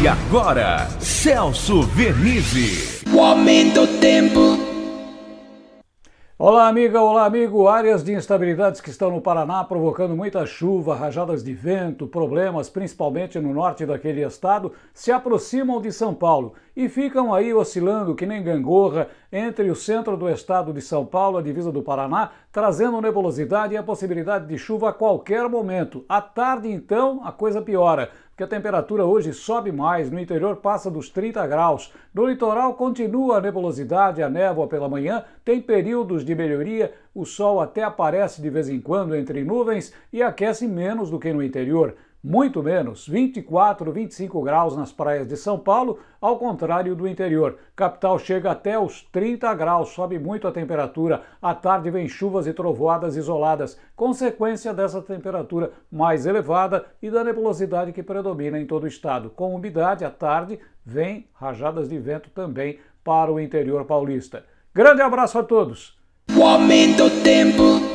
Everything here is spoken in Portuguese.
E agora, Celso Vernizzi. O aumento do tempo. Olá, amiga, olá, amigo. Áreas de instabilidades que estão no Paraná provocando muita chuva, rajadas de vento, problemas, principalmente no norte daquele estado, se aproximam de São Paulo e ficam aí oscilando que nem gangorra entre o centro do estado de São Paulo, a divisa do Paraná, trazendo nebulosidade e a possibilidade de chuva a qualquer momento. À tarde, então, a coisa piora que a temperatura hoje sobe mais, no interior passa dos 30 graus. No litoral continua a nebulosidade, a névoa pela manhã, tem períodos de melhoria, o sol até aparece de vez em quando entre nuvens e aquece menos do que no interior muito menos, 24, 25 graus nas praias de São Paulo, ao contrário do interior. Capital chega até os 30 graus, sobe muito a temperatura. À tarde vem chuvas e trovoadas isoladas, consequência dessa temperatura mais elevada e da nebulosidade que predomina em todo o estado. Com umidade, à tarde vem rajadas de vento também para o interior paulista. Grande abraço a todos! O aumento do tempo.